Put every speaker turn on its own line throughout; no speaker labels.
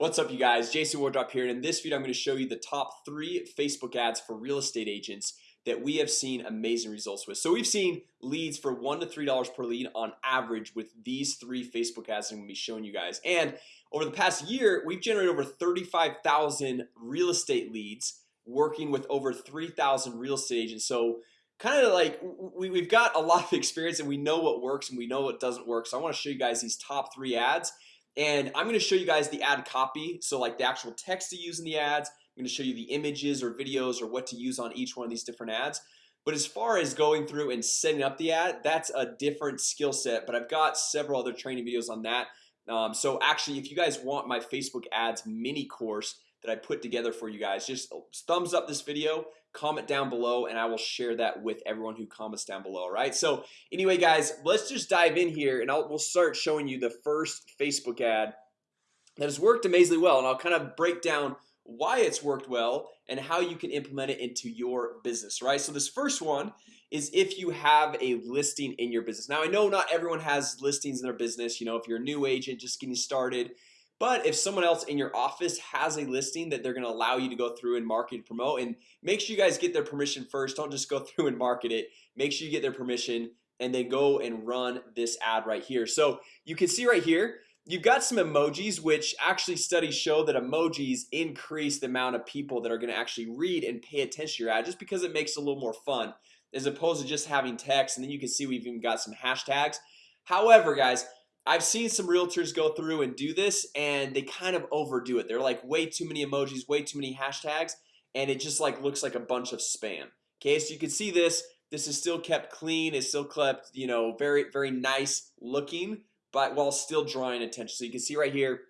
What's up you guys? Jason Wardrop here and in this video I'm going to show you the top three Facebook ads for real estate agents that we have seen amazing results with. So we've seen leads for one to three dollars per lead on average with these three Facebook ads I'm going to be showing you guys. And over the past year we've generated over 35,000 real estate leads working with over 3,000 real estate agents. So kind of like we, we've got a lot of experience and we know what works and we know what doesn't work. So I want to show you guys these top three ads and I'm going to show you guys the ad copy So like the actual text to use in the ads. I'm to show you the images or videos or what to use on each one of these different ads. But as far as going through and setting up the ad that's a different skill set But I've got several other training videos on that. Um, So actually if you guys want my Facebook ads mini course that I put together for you guys. Just uh, thumbs up this video comment down below and I will share that with everyone who comments down below right? So anyway guys let's just dive in here and I'll we'll start showing you the first Facebook ad that has worked amazingly well and I'll kind of break down why it's worked well and how you can implement it into your business right? So this first one is if you have a listing in your business. Now I know not everyone has listings in their business you know if you're a new agent just getting started but if someone else in your office has a listing that they're gonna allow you to go through and market and promote and make sure you guys get their permission first. Don't just go through and market it. Make sure you get their permission and then go and run this ad right here. So you can see right here You've got some emojis which actually studies show that emojis increase the amount of people that are to actually read and pay attention to your ad just because it makes it a little more fun as opposed to just having text and then you can see we've even got some hashtags. However guys I've seen some realtors go through and do this and they kind of overdo it. They're like way too many emojis way too many hashtags and it just like looks like a bunch of spam. Okay, so you can see this. This is still kept clean. It's still kept, you know, very very nice looking but while still drawing attention. So you can see right here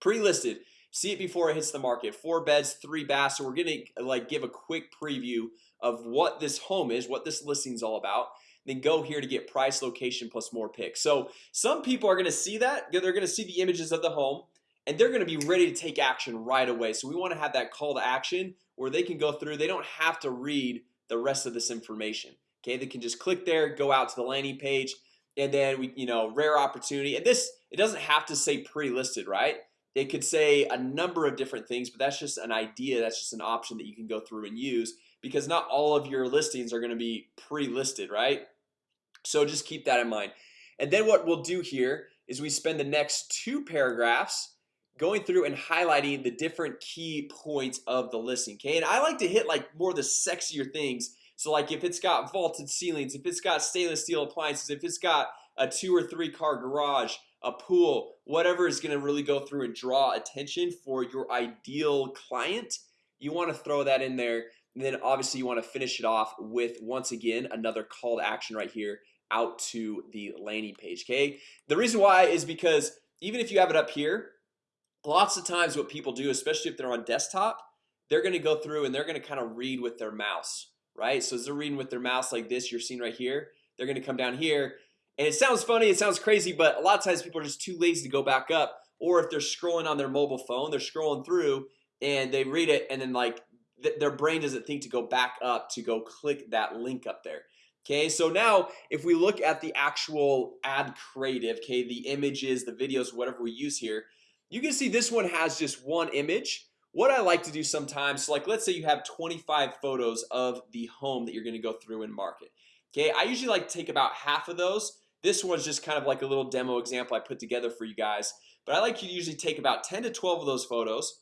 pre-listed. See it before it hits the market. Four beds three baths. So we're gonna like give a quick preview of what this home is what this listing is all about then go here to get price location plus more picks. So some people are gonna see that they're gonna see the images of the home and they're gonna be ready to take action right away. So we want to have that call to action where they can go through they don't have to read the rest of this information. Okay, they can just click there go out to the landing page and then we you know rare opportunity and this it doesn't have to say pre-listed right? It could say a number of different things but that's just an idea that's just an option that you can go through and use because not all of your listings are going to be pre-listed right so just keep that in mind. And then what we'll do here is we spend the next two paragraphs going through and highlighting the different key points of the listing okay? And I like to hit like more the sexier things. So like if it's got vaulted ceilings if it's got stainless steel appliances if it's got a two or three car garage a pool whatever is to really go through and draw attention for your ideal client you want to throw that in there. And then obviously you want to finish it off with once again another call to action right here out to the landing page Okay, the reason why is because even if you have it up here Lots of times what people do especially if they're on desktop They're gonna go through and they're gonna kind of read with their mouse right? So as they're reading with their mouse like this you're seeing right here they're gonna come down here. And it sounds funny it sounds crazy but a lot of times people are just too lazy to go back up. Or if they're scrolling on their mobile phone they're scrolling through and they read it and then like th their brain doesn't think to go back up to go click that link up there Okay, so now if we look at the actual ad creative Okay, the images the videos whatever we use here you can see this one has just one image. What I like to do sometimes so like let's say you have 25 photos of the home that you're gonna go through and market. Okay, I usually like to take about half of those. This one's just kind of like a little demo example I put together for you guys But I like you to usually take about 10 to 12 of those photos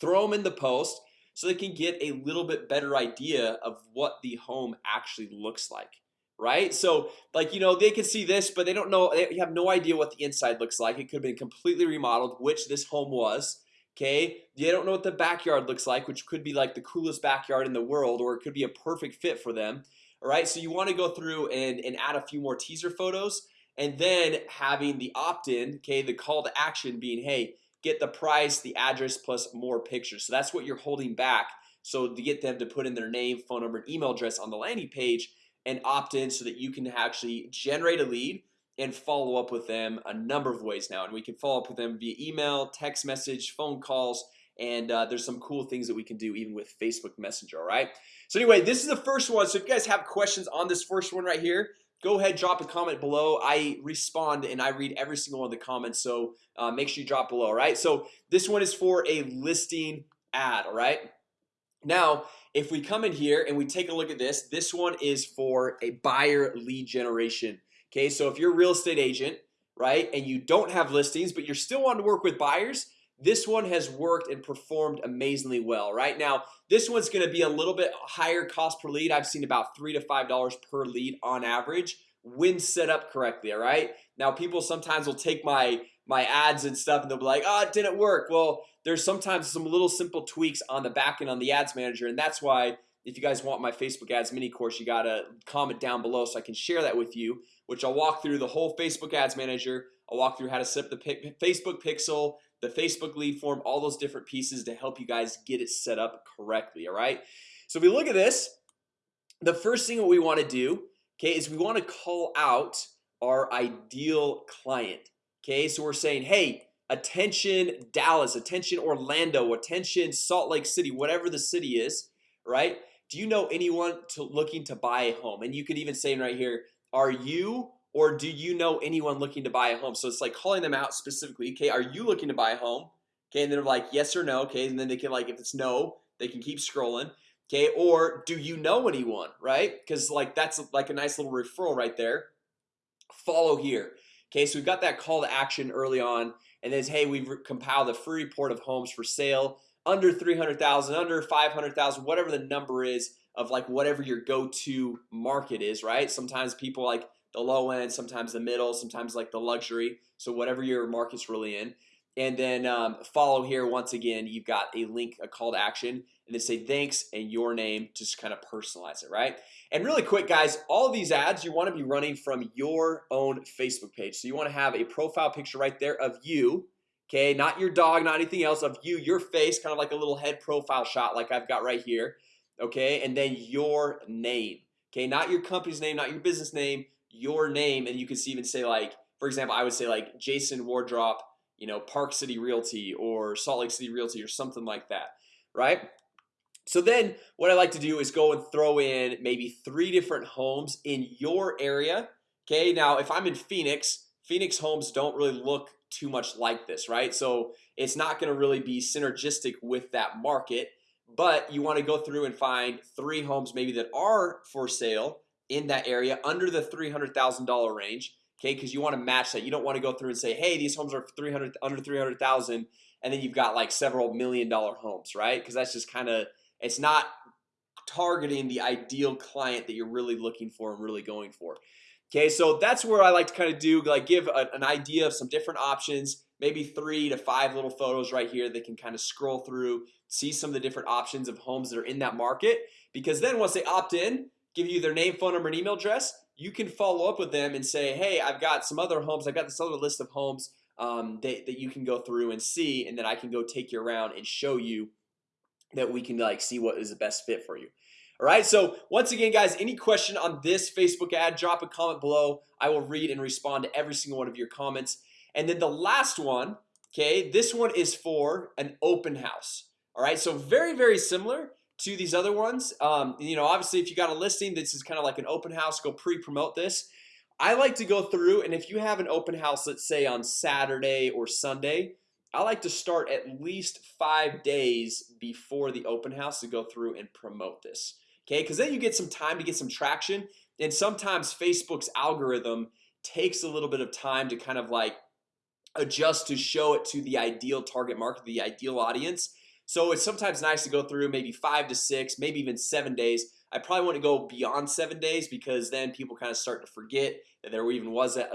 Throw them in the post so they can get a little bit better idea of what the home actually looks like right? So like you know they can see this but they don't know they have no idea what the inside looks like. It could have been completely remodeled which this home was Okay, they don't know what the backyard looks like which could be like the coolest backyard in the world or it could be a perfect fit for them All right, so you want to go through and, and add a few more teaser photos and then having the opt-in Okay, the call to action being hey get the price the address plus more pictures. So that's what you're holding back. So to get them to put in their name phone number and email address on the landing page and opt in so that you can actually generate a lead and follow up with them a number of ways now. And we can follow up with them via email text message phone calls and uh, there's some cool things that we can do even with Facebook Messenger All right, so anyway, this is the first one. So if you guys have questions on this first one right here go ahead drop a comment below. I respond and I read every single one of the comments so uh, make sure you drop below all right? So this one is for a listing ad all right? Now if we come in here and we take a look at this this one is for a buyer lead generation Okay, so if you're a real estate agent right and you don't have listings but you're still wanting to work with buyers this one has worked and performed amazingly well right? Now this one's going to be a little bit higher cost per lead. I've seen about three to five dollars per lead on average when set up correctly All right? Now people sometimes will take my my ads and stuff and they'll be like oh it didn't work. Well there's sometimes some little simple tweaks on the back end on the ads manager and that's why if you guys want my Facebook ads mini course you gotta comment down below so I can share that with you which I'll walk through the whole Facebook ads manager. I'll walk through how to set up the Facebook pixel the Facebook lead form all those different pieces to help you guys get it set up correctly All right, so if we look at this the first thing that we want to do Okay, is we want to call out our ideal client Okay, so we're saying hey attention Dallas attention Orlando attention Salt Lake City whatever the city is right? Do you know anyone to looking to buy a home? And you could even say right here are you or do you know anyone looking to buy a home? So it's like calling them out specifically okay are you looking to buy a home? Okay and they're like yes or no okay and then they can like if it's no they can keep scrolling okay or do you know anyone right? Because like that's like a nice little referral right there. Follow here okay so we've got that call to action early on and then hey we've compiled a free report of homes for sale under 300,000 under 500,000 whatever the number is of like whatever your go-to market is right? Sometimes people like the low end sometimes the middle sometimes like the luxury. So whatever your market's really in. And then um, follow here once again you've got a link a call to action and then say thanks and your name just kind of personalize it right? And really quick guys all these ads you want to be running from your own Facebook page. So you want to have a profile picture right there of you Okay, not your dog not anything else of you your face kind of like a little head profile shot like I've got right here Okay, and then your name Okay, not your company's name not your business name your name and you can see even say like for example I would say like Jason Wardrop you know Park City Realty or Salt Lake City Realty or something like that right? So then what I like to do is go and throw in maybe three different homes in your area Okay, now if I'm in Phoenix Phoenix homes don't really look too much like this right? So it's not going to really be synergistic with that market but you want to go through and find three homes maybe that are for sale in that area under the $300,000 range Okay, because you want to match that. You don't want to go through and say hey these homes are 300 under 300,000 and then you've got like several million dollar homes right? Because that's just kind of it's not targeting the ideal client that you're really looking for and really going for Okay, so that's where I like to kind of do like give a, an idea of some different options Maybe three to five little photos right here They can kind of scroll through see some of the different options of homes that are in that market because then once they opt in give you their name phone number and email address you can follow up with them and say hey I've got some other homes. I've got this other list of homes um, that, that you can go through and see and then I can go take you around and show you that we can like see what is the best fit for you. All right so once again guys any question on this Facebook ad drop a comment below. I will read and respond to every single one of your comments. And then the last one okay this one is for an open house. All right so very very similar to these other ones. Um, you know obviously if you got a listing this is kind of like an open house go pre-promote this. I like to go through and if you have an open house let's say on Saturday or Sunday I like to start at least five days before the open house to go through and promote this Okay, because then you get some time to get some traction and sometimes Facebook's algorithm takes a little bit of time to kind of like adjust to show it to the ideal target market the ideal audience so it's sometimes nice to go through maybe five to six maybe even seven days. I probably want to go beyond seven days because then people kind of start to forget that there even was an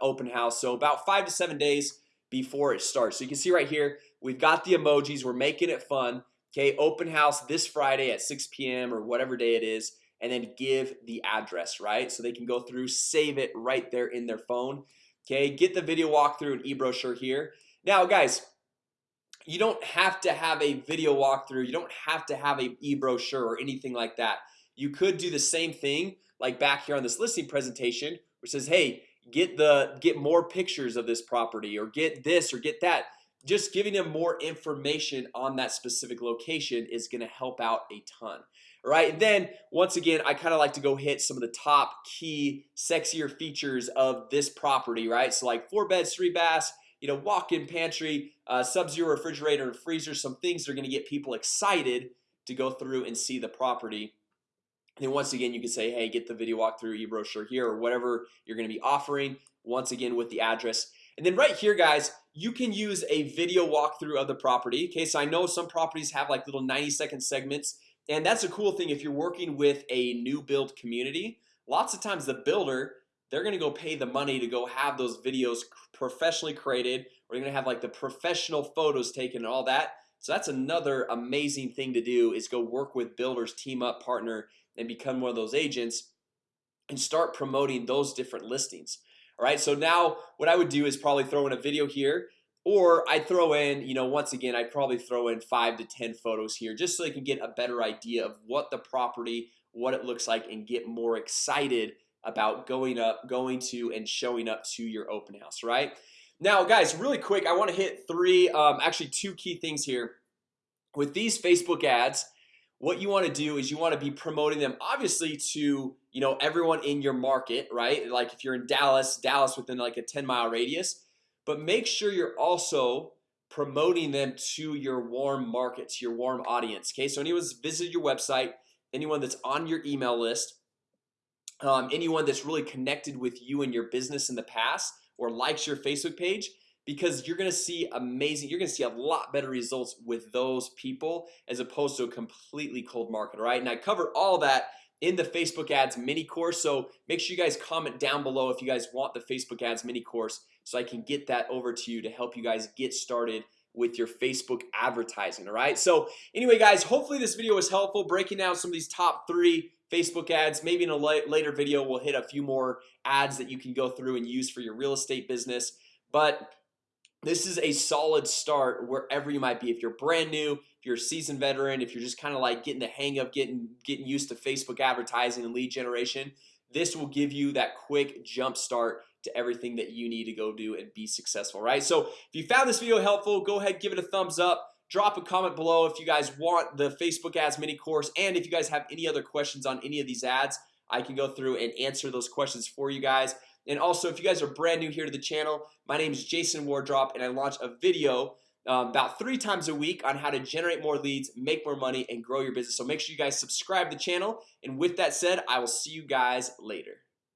open house. So about five to seven days before it starts. So you can see right here we've got the emojis. We're making it fun. Okay open house this Friday at 6 p.m. or whatever day it is and then give the address right? So they can go through save it right there in their phone. Okay, get the video walkthrough and e-brochure here. Now guys you don't have to have a video walkthrough. You don't have to have a e-brochure or anything like that. You could do the same thing like back here on this listing presentation which says hey get the get more pictures of this property or get this or get that. Just giving them more information on that specific location is going to help out a ton. All right, and then once again, I kind of like to go hit some of the top key sexier features of this property Right, so like four beds three baths you know walk-in pantry uh, sub-zero refrigerator and freezer some things that are gonna get people excited to go through and see the property. And then once again you can say hey get the video walkthrough e-brochure here or whatever you're gonna be offering once again with the address. And then right here guys you can use a video walkthrough of the property. Okay so I know some properties have like little 90 second segments and that's a cool thing if you're working with a new build community. Lots of times the builder they're gonna go pay the money to go have those videos professionally created. You're gonna have like the professional photos taken and all that. So that's another amazing thing to do is go work with builders team up partner and become one of those agents and start promoting those different listings. All right so now what I would do is probably throw in a video here or I throw in you know once again I'd probably throw in five to ten photos here just so they can get a better idea of what the property what it looks like and get more excited about going up going to and showing up to your open house right? Now guys really quick I want to hit three um, actually two key things here. With these Facebook ads what you want to do is you want to be promoting them obviously to you know everyone in your market right? Like if you're in Dallas Dallas within like a 10 mile radius but make sure you're also promoting them to your warm markets your warm audience Okay, so anyone's visited your website anyone that's on your email list um, anyone that's really connected with you and your business in the past or likes your Facebook page because you're gonna see amazing you're gonna see a lot better results with those people as opposed to a completely cold market right and I cover all that in the Facebook ads mini course So make sure you guys comment down below if you guys want the Facebook ads mini course So I can get that over to you to help you guys get started with your Facebook advertising All right, so anyway guys, hopefully this video was helpful breaking down some of these top three Facebook ads. Maybe in a later video We'll hit a few more ads that you can go through and use for your real estate business. But this is a solid start wherever you might be. If you're brand new if you're a seasoned veteran if you're just kind of like getting the hang of getting getting used to Facebook advertising and lead generation this will give you that quick jump start to everything that you need to go do and be successful right? So if you found this video helpful go ahead give it a thumbs up drop a comment below if you guys want the Facebook ads mini course and if you guys have any other questions on any of these ads I can go through and answer those questions for you guys. And also if you guys are brand new here to the channel my name is Jason Wardrop and I launch a video um, about three times a week on how to generate more leads make more money and grow your business. So make sure you guys subscribe the channel. And with that said I will see you guys later